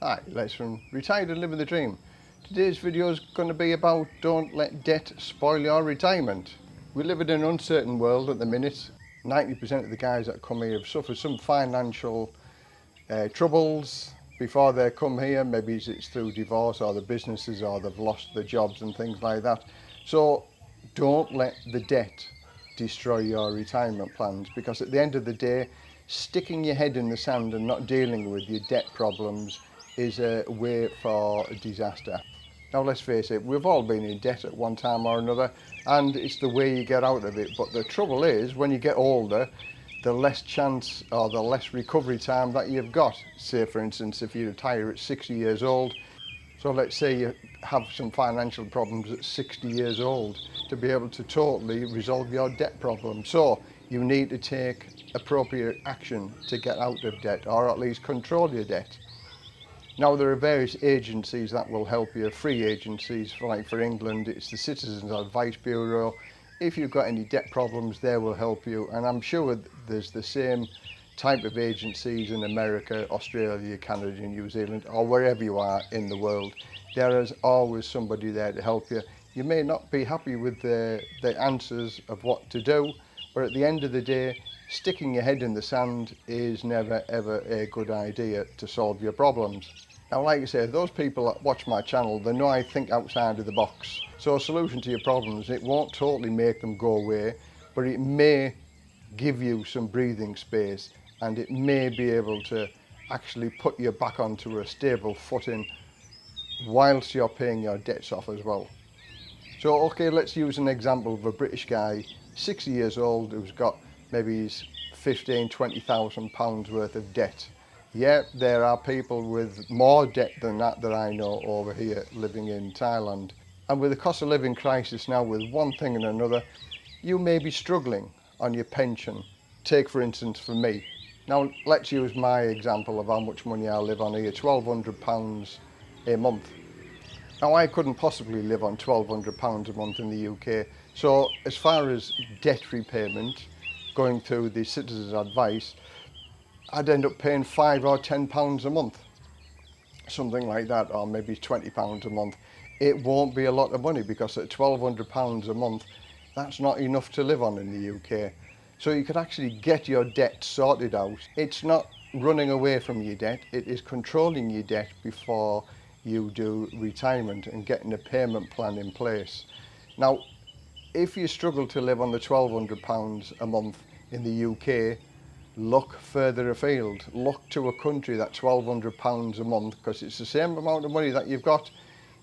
Hi, Les from Retired and Living the Dream. Today's video is going to be about don't let debt spoil your retirement. We live in an uncertain world at the minute. 90% of the guys that come here have suffered some financial uh, troubles before they come here. Maybe it's through divorce or the businesses or they've lost their jobs and things like that. So don't let the debt destroy your retirement plans because at the end of the day, sticking your head in the sand and not dealing with your debt problems is a way for disaster. Now let's face it, we've all been in debt at one time or another and it's the way you get out of it. But the trouble is when you get older, the less chance or the less recovery time that you've got. Say for instance, if you retire at 60 years old, so let's say you have some financial problems at 60 years old to be able to totally resolve your debt problem. So you need to take appropriate action to get out of debt or at least control your debt. Now there are various agencies that will help you, free agencies, like for England it's the Citizens Advice Bureau. If you've got any debt problems they will help you and I'm sure there's the same type of agencies in America, Australia, Canada and New Zealand or wherever you are in the world. There is always somebody there to help you. You may not be happy with the, the answers of what to do but at the end of the day sticking your head in the sand is never ever a good idea to solve your problems. Now like I say, those people that watch my channel, they know I think outside of the box. So a solution to your problems, it won't totally make them go away, but it may give you some breathing space and it may be able to actually put you back onto a stable footing whilst you're paying your debts off as well. So okay, let's use an example of a British guy, 60 years old, who's got maybe 15, 20,000 pounds worth of debt. Yet there are people with more debt than that that I know over here living in Thailand. And with the cost of living crisis now with one thing and another, you may be struggling on your pension. Take for instance for me. Now let's use my example of how much money I live on here, £1,200 a month. Now I couldn't possibly live on £1,200 a month in the UK. So as far as debt repayment, going to the citizen's advice, I'd end up paying five or ten pounds a month, something like that, or maybe 20 pounds a month. It won't be a lot of money because at 1200 pounds a month, that's not enough to live on in the UK. So you could actually get your debt sorted out. It's not running away from your debt, it is controlling your debt before you do retirement and getting a payment plan in place. Now, if you struggle to live on the 1200 pounds a month in the UK, look further afield. Look to a country that 1200 pounds a month because it's the same amount of money that you've got.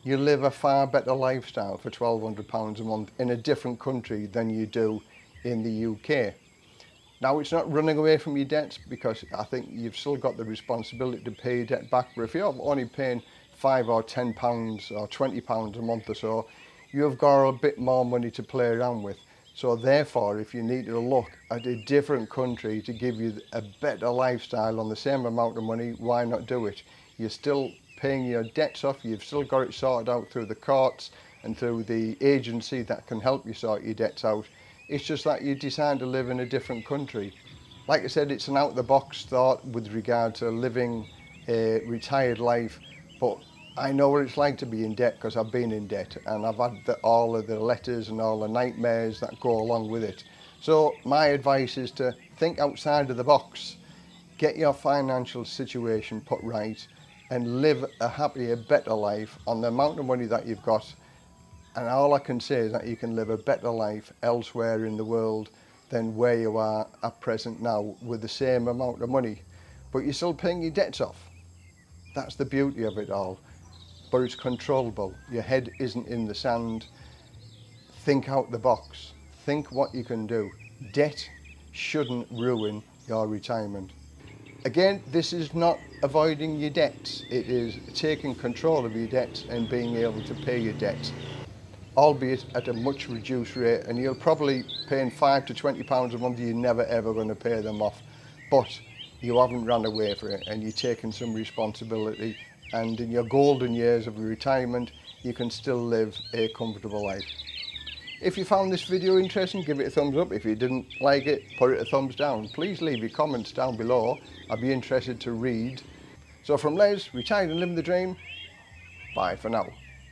You live a far better lifestyle for 1200 pounds a month in a different country than you do in the UK. Now, it's not running away from your debts because I think you've still got the responsibility to pay your debt back. But if you're only paying five or ten pounds or 20 pounds a month or so, you've got a bit more money to play around with. So therefore, if you need to look at a different country to give you a better lifestyle on the same amount of money, why not do it? You're still paying your debts off, you've still got it sorted out through the courts and through the agency that can help you sort your debts out. It's just that you decide to live in a different country. Like I said, it's an out-the-box thought with regard to living a retired life, but I know what it's like to be in debt because I've been in debt and I've had the, all of the letters and all the nightmares that go along with it. So my advice is to think outside of the box, get your financial situation put right and live a happier, better life on the amount of money that you've got. And all I can say is that you can live a better life elsewhere in the world than where you are at present now with the same amount of money. But you're still paying your debts off. That's the beauty of it all. but it's controllable. Your head isn't in the sand. Think out the box. Think what you can do. Debt shouldn't ruin your retirement. Again, this is not avoiding your debts. It is taking control of your debts and being able to pay your debts, albeit at a much reduced rate. And you're probably paying five to 20 pounds a month. You're never ever going to pay them off, but you haven't run away from it and you're taking some responsibility and in your golden years of retirement you can still live a comfortable life. If you found this video interesting, give it a thumbs up. If you didn't like it, put it a thumbs down. Please leave your comments down below. I'd be interested to read. So from Les, Retired and Living the Dream, bye for now.